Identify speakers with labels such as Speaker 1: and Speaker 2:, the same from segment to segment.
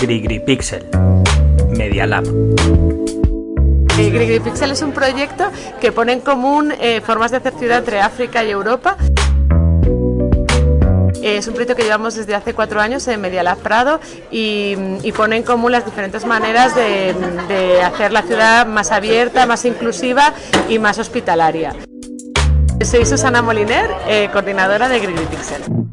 Speaker 1: GriGriPixel Media Lab.
Speaker 2: GriGriPixel es un proyecto que pone en común eh, formas de hacer ciudad entre África y Europa. Es un proyecto que llevamos desde hace cuatro años en Media Lab Prado y, pone en común las diferentes maneras de, hacer la ciudad más abierta, más inclusiva y más hospitalaria. Soy Susana Moliner, eh, coordinadora de GriGriPixel.
Speaker 3: Yo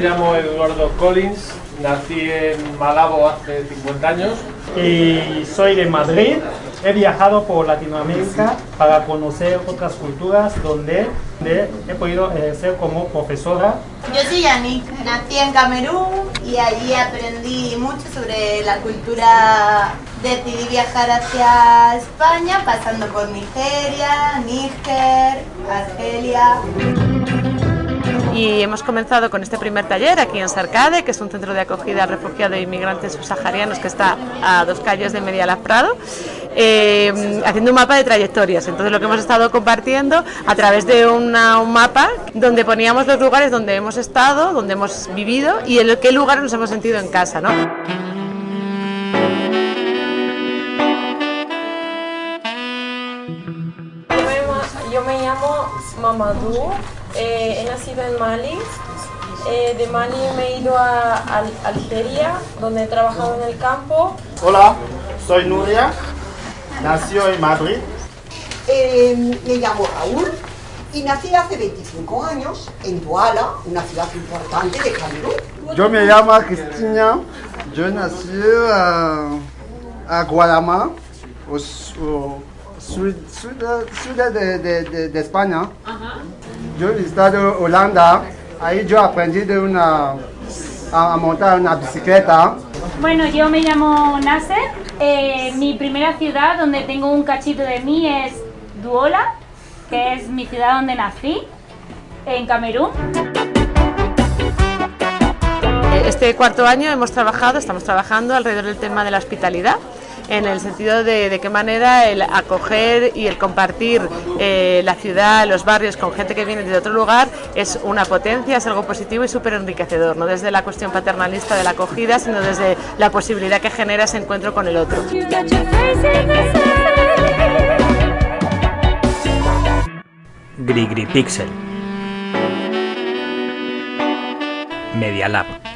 Speaker 3: llamo Eduardo Collins, nací en Malabo hace 50 años.
Speaker 4: Y soy de Madrid. He viajado por Latinoamérica para conocer otras culturas donde, he podido ser como profesora.
Speaker 5: Yo soy Yannick, nací en Camerún y allí aprendí mucho sobre la cultura. Decidí viajar hacia España pasando por Nigeria, Níger, Argelia
Speaker 2: y hemos comenzado con este primer taller aquí en Sarcade, que es un centro de acogida a refugiados e inmigrantes subsaharianos que está a dos calles de Media Prado, eh, haciendo un mapa de trayectorias. Entonces lo que hemos estado compartiendo a través de un mapa donde poníamos los lugares donde hemos estado, donde hemos vivido y en qué lugares nos hemos sentido en casa. ¿no?
Speaker 6: Yo me llamo Mamadou, eh, he nacido en Mali. Eh, de Mali me he ido a, a, Algeria, donde he trabajado en el campo.
Speaker 7: Hola, soy Nuria, nació en Madrid.
Speaker 8: Eh, me llamo Raúl y nací hace 25 años en Douala, una ciudad importante de Camerún.
Speaker 9: Yo me llamo Cristina, yo nací a, a Guadalajara, sur, de, de, de, España. Yo he estado en Holanda, ahí yo aprendí de una, a, montar una bicicleta.
Speaker 10: Bueno, yo me llamo Nasser, eh, mi primera ciudad donde tengo un cachito de mí es Duola, que es mi ciudad donde nací, en Camerún.
Speaker 2: Este cuarto año hemos trabajado, estamos trabajando alrededor del tema de la hospitalidad en el sentido de, de qué manera el acoger y el compartir eh, la ciudad, los barrios con gente que viene de otro lugar es una potencia, es algo positivo y súper enriquecedor, no desde la cuestión paternalista de la acogida, sino desde la posibilidad que genera ese encuentro con el otro.
Speaker 1: GriGriPixel Media Lab